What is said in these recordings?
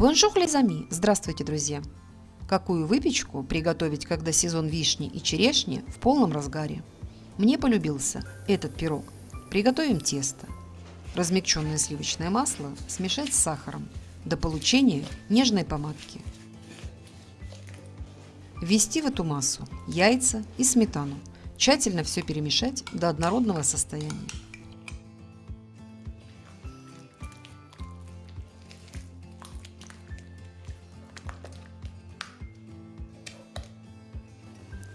Bonjour les amis! Здравствуйте, друзья! Какую выпечку приготовить, когда сезон вишни и черешни в полном разгаре? Мне полюбился этот пирог. Приготовим тесто. Размягченное сливочное масло смешать с сахаром до получения нежной помадки. Ввести в эту массу яйца и сметану. Тщательно все перемешать до однородного состояния.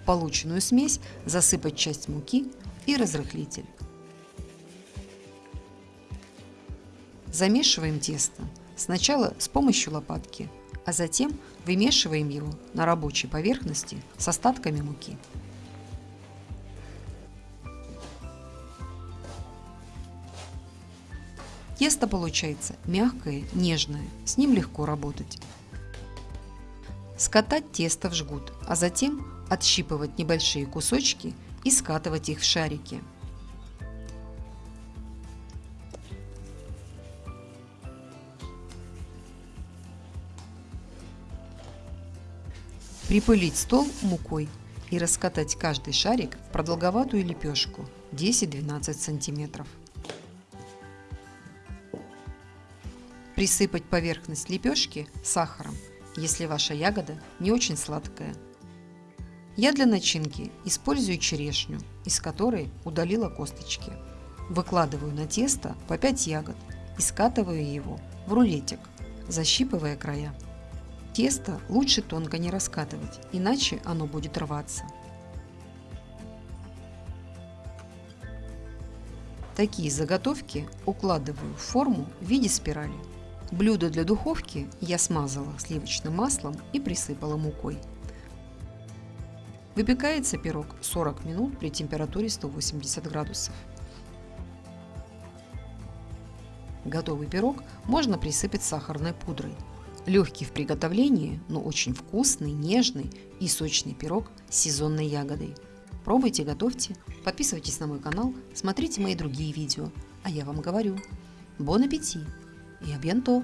Полученную смесь засыпать часть муки и разрыхлитель. Замешиваем тесто сначала с помощью лопатки, а затем вымешиваем его на рабочей поверхности с остатками муки. Тесто получается мягкое, нежное, с ним легко работать. Скатать тесто в жгут, а затем отщипывать небольшие кусочки и скатывать их в шарики. Припылить стол мукой и раскатать каждый шарик в продолговатую лепешку 10-12 сантиметров. Присыпать поверхность лепешки сахаром, если ваша ягода не очень сладкая. Я для начинки использую черешню, из которой удалила косточки. Выкладываю на тесто по 5 ягод и скатываю его в рулетик, защипывая края. Тесто лучше тонко не раскатывать, иначе оно будет рваться. Такие заготовки укладываю в форму в виде спирали. Блюдо для духовки я смазала сливочным маслом и присыпала мукой. Выпекается пирог 40 минут при температуре 180 градусов. Готовый пирог можно присыпать сахарной пудрой. Легкий в приготовлении, но очень вкусный, нежный и сочный пирог с сезонной ягодой. Пробуйте, готовьте, подписывайтесь на мой канал, смотрите мои другие видео. А я вам говорю, бон аппетит и абьянто!